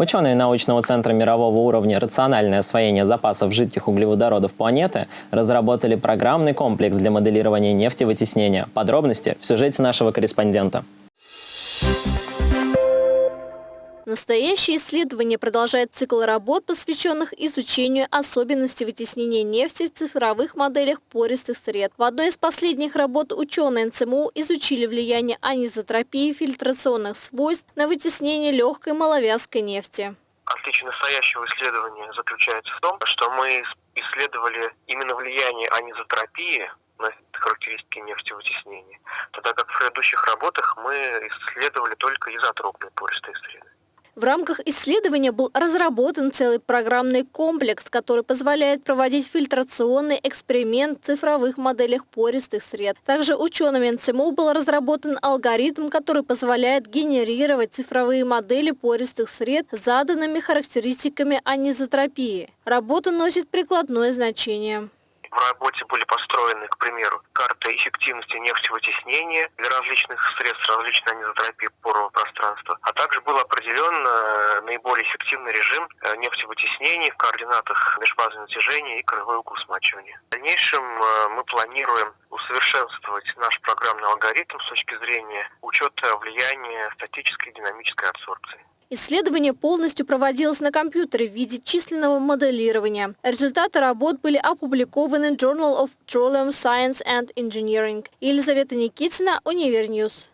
Ученые научного центра мирового уровня «Рациональное освоение запасов жидких углеводородов планеты» разработали программный комплекс для моделирования нефтевытеснения. Подробности в сюжете нашего корреспондента. Настоящее исследование продолжает цикл работ, посвященных изучению особенностей вытеснения нефти в цифровых моделях пористых сред. В одной из последних работ ученые НЦМУ изучили влияние анизотропии фильтрационных свойств на вытеснение легкой маловязкой нефти. Отличие настоящего исследования заключается в том, что мы исследовали именно влияние анизотропии на характеристики нефтевытеснения, тогда как в предыдущих работах мы исследовали только изотропные пористые среды. В рамках исследования был разработан целый программный комплекс, который позволяет проводить фильтрационный эксперимент в цифровых моделях пористых сред. Также учеными НЦМУ был разработан алгоритм, который позволяет генерировать цифровые модели пористых сред с заданными характеристиками анизотропии. Работа носит прикладное значение. В работе были построены, к примеру, карты эффективности нефтевытеснения для различных средств различной анизотропии порового пространства, а также был определен э, наиболее эффективный режим э, нефтевытеснения в координатах межфазного натяжения и краевой угол смачивания. В дальнейшем э, мы планируем усовершенствовать наш программный алгоритм с точки зрения учета влияния статической и динамической абсорбции. Исследование полностью проводилось на компьютере в виде численного моделирования. Результаты работ были опубликованы в Journal of Petroleum Science and Engineering. Елизавета Никитина, Univer News.